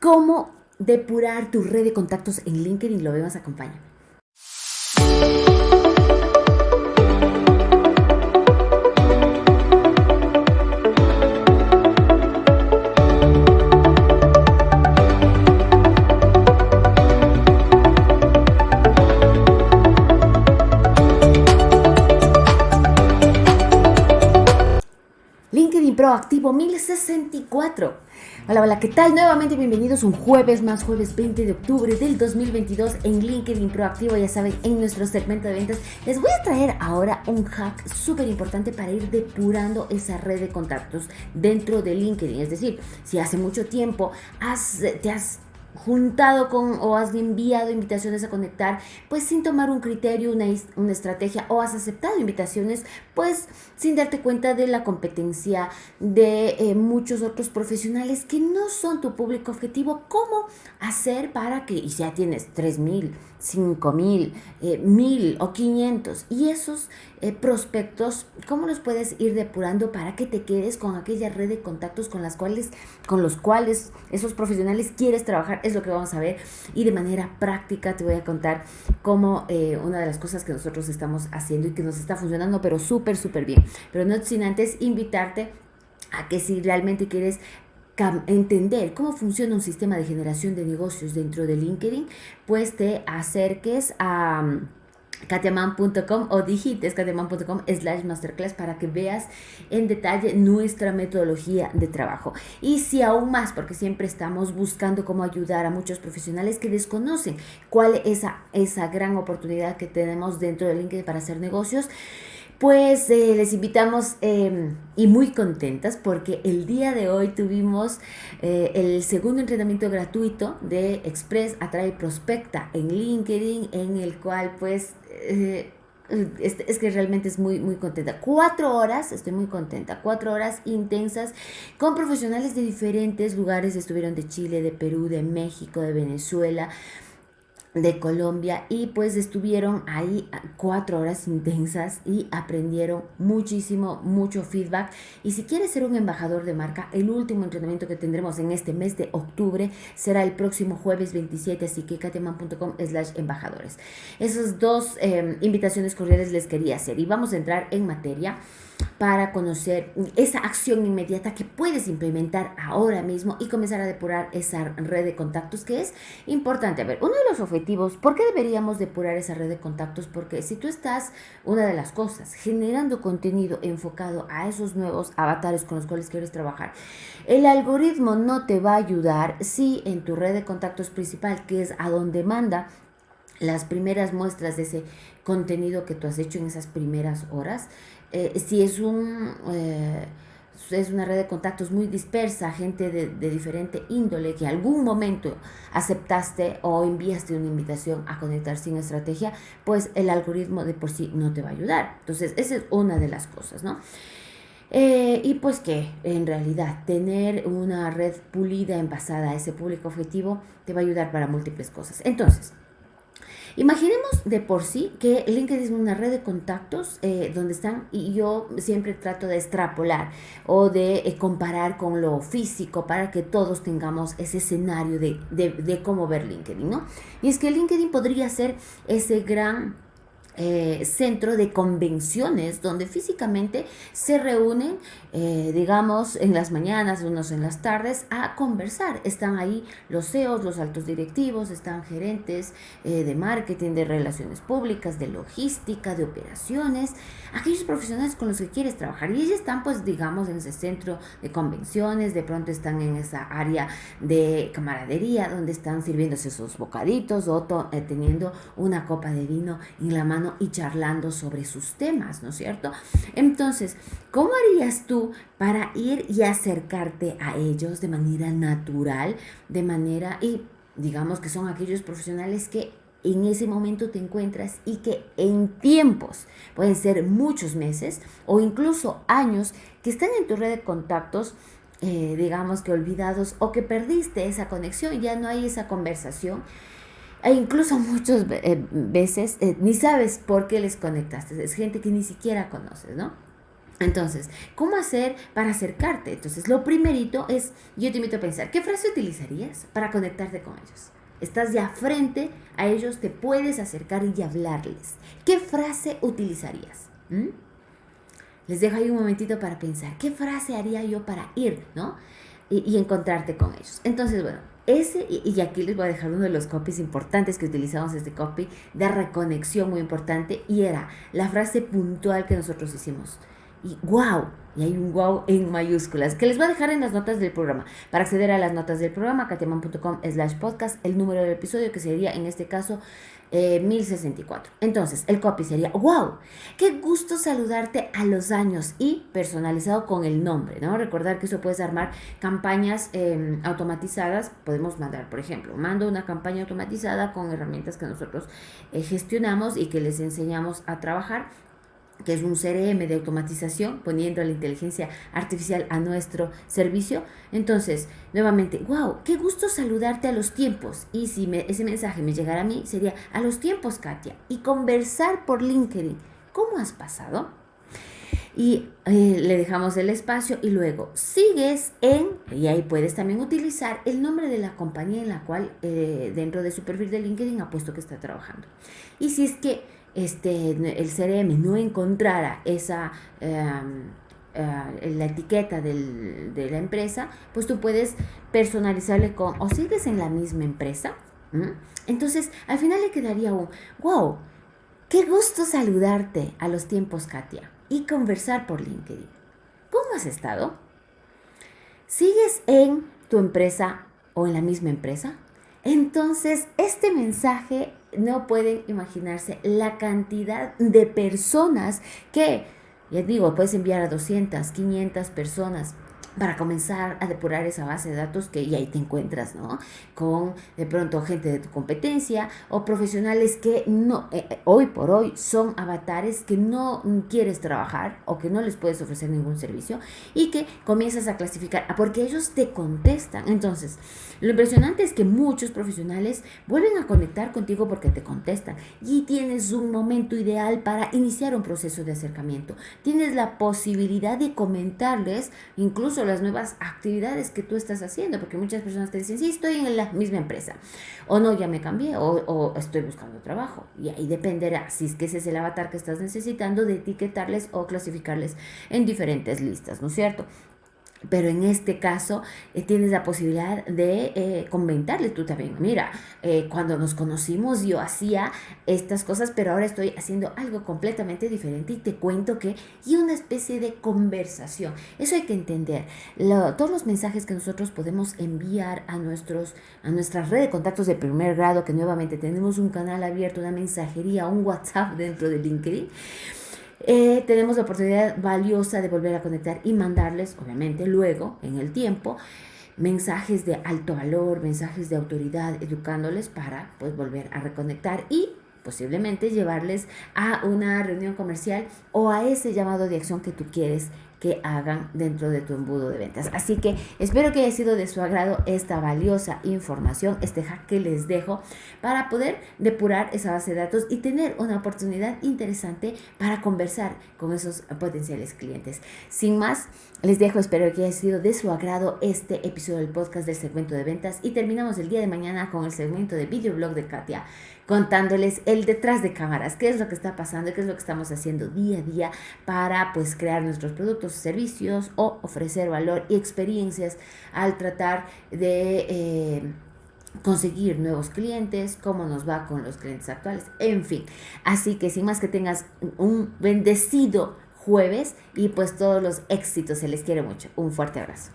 cómo depurar tu red de contactos en LinkedIn. Lo vemos, acompaña. Proactivo 1064. Hola, hola, ¿qué tal? Nuevamente bienvenidos un jueves más, jueves 20 de octubre del 2022 en LinkedIn Proactivo. Ya saben, en nuestro segmento de ventas les voy a traer ahora un hack súper importante para ir depurando esa red de contactos dentro de LinkedIn. Es decir, si hace mucho tiempo te has juntado con o has enviado invitaciones a conectar, pues sin tomar un criterio, una, una, estrategia o has aceptado invitaciones, pues sin darte cuenta de la competencia de eh, muchos otros profesionales que no son tu público objetivo, ¿cómo hacer para que, y ya tienes 3000, 5000, eh, 1000 o 500 y esos eh, prospectos, ¿cómo los puedes ir depurando para que te quedes con aquella red de contactos con las cuales, con los cuales esos profesionales quieres trabajar? Es lo que vamos a ver y de manera práctica te voy a contar cómo eh, una de las cosas que nosotros estamos haciendo y que nos está funcionando, pero súper, súper bien. Pero no sin antes invitarte a que si realmente quieres entender cómo funciona un sistema de generación de negocios dentro de LinkedIn, pues te acerques a katiaman.com o digites katiaman.com slash masterclass para que veas en detalle nuestra metodología de trabajo. Y si aún más, porque siempre estamos buscando cómo ayudar a muchos profesionales que desconocen cuál es esa, esa gran oportunidad que tenemos dentro de LinkedIn para hacer negocios, pues eh, les invitamos em, y muy contentas porque el día de hoy tuvimos eh, el segundo entrenamiento gratuito de Express Atrae Prospecta en LinkedIn, en el cual pues eh, es, que realmente es muy, muy contenta. Cuatro horas, estoy muy contenta, cuatro horas intensas con profesionales de diferentes lugares, estuvieron de Chile, de Perú, de México, de Venezuela de Colombia y pues estuvieron ahí cuatro horas intensas y aprendieron muchísimo, mucho feedback. Y si quieres ser un embajador de marca, el último entrenamiento que tendremos en este mes de octubre será el próximo jueves 27, así que kateman.com slash embajadores. Esas dos em, invitaciones cordiales les quería hacer y vamos a entrar en materia para conocer esa acción inmediata que puedes implementar ahora mismo y comenzar a depurar esa red de contactos que es importante. A ver, uno de los objetivos, ¿por qué deberíamos depurar esa red de contactos? Porque si tú estás, una de las cosas, generando contenido enfocado a esos nuevos avatares con los cuales quieres trabajar, el algoritmo no te va a ayudar si en tu red de contactos principal, que es a donde manda las primeras muestras de ese contenido que tú has hecho en esas primeras horas, eh, si es un... Eh, es una red de contactos muy dispersa, gente de, de, diferente índole que algún momento aceptaste o enviaste una invitación a conectar sin estrategia, pues el algoritmo de por sí no te va a ayudar. Entonces, esa es una de las cosas, ¿no? Eh, y pues que en realidad tener una red pulida, envasada a ese público objetivo, te va a ayudar para múltiples cosas. Entonces, Imaginemos de por sí que LinkedIn es una red de contactos eh, donde están, y yo siempre trato de extrapolar o de eh, comparar con lo físico para que todos tengamos ese escenario de, de, de cómo ver LinkedIn, ¿no? Y es que LinkedIn podría ser ese gran eh, centro de convenciones donde físicamente se reúnen, eh, digamos, en las mañanas, unos en las tardes, a conversar. Están ahí los CEOs, los altos directivos, están gerentes eh, de marketing, de relaciones públicas, de logística, de operaciones, aquellos profesionales con los que quieres trabajar. Y ellos están, pues, digamos, en ese centro de convenciones, de pronto están en esa área de camaradería, donde están sirviéndose esos bocaditos o teniendo una copa de vino en la mano y charlando sobre sus temas, ¿no es cierto? Entonces, ¿cómo harías tú para ir y acercarte a ellos de manera natural, de manera, y digamos que son aquellos profesionales que en ese momento te encuentras y que en tiempos, pueden ser muchos meses o incluso años, que están en tu red de contactos, eh, digamos que olvidados o que perdiste esa conexión, ya no hay esa conversación, e incluso muchas eh, veces eh, ni sabes por qué les conectaste. Es gente que ni siquiera conoces, ¿no? Entonces, ¿cómo hacer para acercarte? Entonces, lo primerito es, yo te invito a pensar, ¿qué frase utilizarías para conectarte con ellos? Estás ya frente a ellos, te puedes acercar y hablarles. ¿Qué frase utilizarías? ¿Mm? Les dejo ahí un momentito para pensar, ¿qué frase haría yo para ir, ¿no? Y, encontrarte con ellos. Entonces, bueno, ese, y, aquí les voy a dejar uno de los copies importantes que utilizamos este copy de reconexión muy importante y era la frase puntual que nosotros hicimos y wow, y hay un wow en mayúsculas, que les voy a dejar en las notas del programa. Para acceder a las notas del programa, katiaman.com slash podcast, el número del episodio que sería en este caso 1064. Eh, Entonces, el copy sería, wow, qué gusto saludarte a los años y personalizado con el nombre, ¿no? Recordar que eso puedes armar campañas em, automatizadas, podemos mandar, por ejemplo, mando una campaña automatizada con herramientas que nosotros eh, gestionamos y que les enseñamos a trabajar que es un CRM de automatización, poniendo la inteligencia artificial a nuestro servicio. Entonces, nuevamente, wow, qué gusto saludarte a los tiempos. Y si ese mensaje me llegara a mí, sería a los tiempos, Katia. Y conversar por LinkedIn. ¿Cómo has pasado? Y eh, le dejamos el espacio y luego sigues en, y ahí puedes también utilizar el nombre de la compañía en la cual eh, dentro de su perfil de LinkedIn ha puesto que está trabajando. Y si es que este, el CRM no encontrara esa... Em, eh, la etiqueta de la empresa, pues tú puedes personalizarle con, o sigues en la misma empresa. Entonces, al final le quedaría un, wow, qué gusto saludarte a los tiempos, Katia, y conversar por LinkedIn. ¿Cómo has estado? ¿Sigues en tu empresa o en la misma empresa? Entonces, este mensaje no pueden imaginarse la cantidad de personas que, ya digo, puedes enviar a 200, 500 personas para comenzar a depurar esa base de datos que y ahí te encuentras, ¿no? Con de pronto gente de tu competencia o profesionales que no, eh, eh, hoy por hoy son avatares que no quieres trabajar o que no les puedes ofrecer ningún servicio y que comienzas a clasificar, ah, porque ellos te contestan. Entonces, lo impresionante es que muchos profesionales vuelven a conectar contigo porque te contestan y tienes un momento ideal para iniciar un proceso de acercamiento. Tienes la posibilidad de comentarles incluso las nuevas actividades que tú estás haciendo, porque muchas personas te dicen, sí, estoy en la misma empresa, o no, ya me cambié, o, o estoy buscando trabajo. Y ahí dependerá, si es que ese es el avatar que estás necesitando, de etiquetarles o clasificarles en diferentes listas, ¿no es cierto? Pero en este caso eh, tienes la posibilidad de eh, comentarle tú también, mira, eh, cuando nos conocimos yo hacía estas cosas, pero ahora estoy haciendo algo completamente diferente y te cuento que, y una especie de conversación. Eso hay que entender. todos los mensajes que nosotros podemos enviar a, nuestros, a nuestra red de contactos de primer grado, que nuevamente tenemos un canal abierto, una mensajería, un WhatsApp dentro de LinkedIn eh, tenemos la oportunidad valiosa de volver a conectar y mandarles, obviamente, luego, en el tiempo, mensajes de alto valor, mensajes de autoridad, educándoles para pues volver a reconectar y posiblemente llevarles a una reunión comercial o a ese llamado de acción que tú quieres que hagan dentro de tu embudo de ventas. Así que espero que haya sido de su agrado esta valiosa información, este hack que les dejo para poder depurar esa base de datos y tener una oportunidad interesante para conversar con esos potenciales clientes. Sin más, les dejo, espero que haya sido de su agrado este episodio del podcast del segmento de ventas y terminamos el día de mañana con el segmento de videoblog de Katia contándoles el detrás de cámaras, qué es lo que está pasando, qué es lo que estamos haciendo día a día para pues crear nuestros servicios o ofrecer valor y experiencias al tratar de... Eh, conseguir nuevos clientes, cómo nos va con los clientes actuales, en fin. Así que sin más que tengas un bendecido jueves y pues todos los éxitos, se les quiere mucho. Un fuerte abrazo.